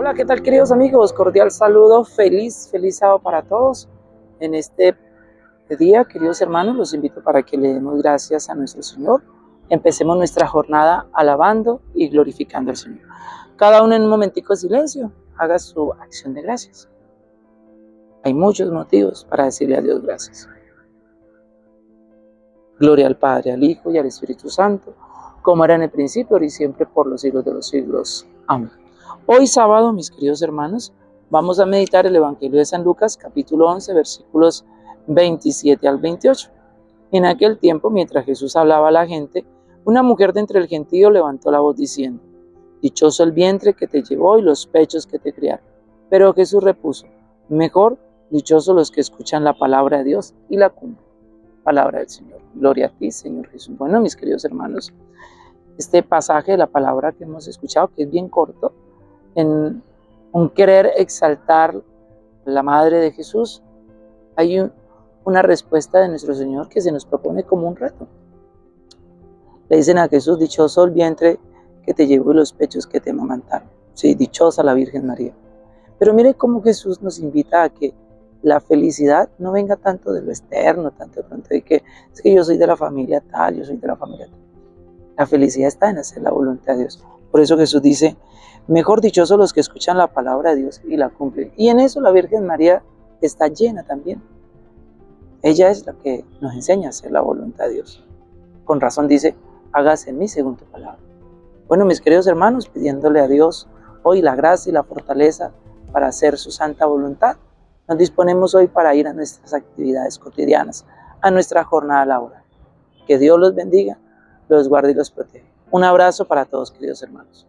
Hola, ¿qué tal queridos amigos? Cordial saludo, feliz, feliz sábado para todos. En este día, queridos hermanos, los invito para que le demos gracias a nuestro Señor. Empecemos nuestra jornada alabando y glorificando al Señor. Cada uno en un momentico de silencio, haga su acción de gracias. Hay muchos motivos para decirle a Dios gracias. Gloria al Padre, al Hijo y al Espíritu Santo, como era en el principio, ahora y siempre, por los siglos de los siglos. Amén. Hoy sábado, mis queridos hermanos, vamos a meditar el Evangelio de San Lucas, capítulo 11, versículos 27 al 28. En aquel tiempo, mientras Jesús hablaba a la gente, una mujer de entre el gentío levantó la voz diciendo, Dichoso el vientre que te llevó y los pechos que te criaron. Pero Jesús repuso, Mejor, dichosos los que escuchan la palabra de Dios y la cumplen. Palabra del Señor. Gloria a ti, Señor Jesús. Bueno, mis queridos hermanos, este pasaje de la palabra que hemos escuchado, que es bien corto, en querer exaltar la Madre de Jesús, hay una respuesta de nuestro Señor que se nos propone como un reto. Le dicen a Jesús, dichoso el vientre que te llevó y los pechos que te amamantaron. Sí, dichosa la Virgen María. Pero mire cómo Jesús nos invita a que la felicidad no venga tanto de lo externo, tanto de pronto de que es que yo soy de la familia tal, yo soy de la familia tal. La felicidad está en hacer la voluntad de Dios. Por eso Jesús dice, mejor dichosos los que escuchan la palabra de Dios y la cumplen. Y en eso la Virgen María está llena también. Ella es la que nos enseña a hacer la voluntad de Dios. Con razón dice, hágase en mí según tu palabra. Bueno, mis queridos hermanos, pidiéndole a Dios hoy la gracia y la fortaleza para hacer su santa voluntad, nos disponemos hoy para ir a nuestras actividades cotidianas, a nuestra jornada laboral. Que Dios los bendiga, los guarde y los proteja. Un abrazo para todos, queridos hermanos.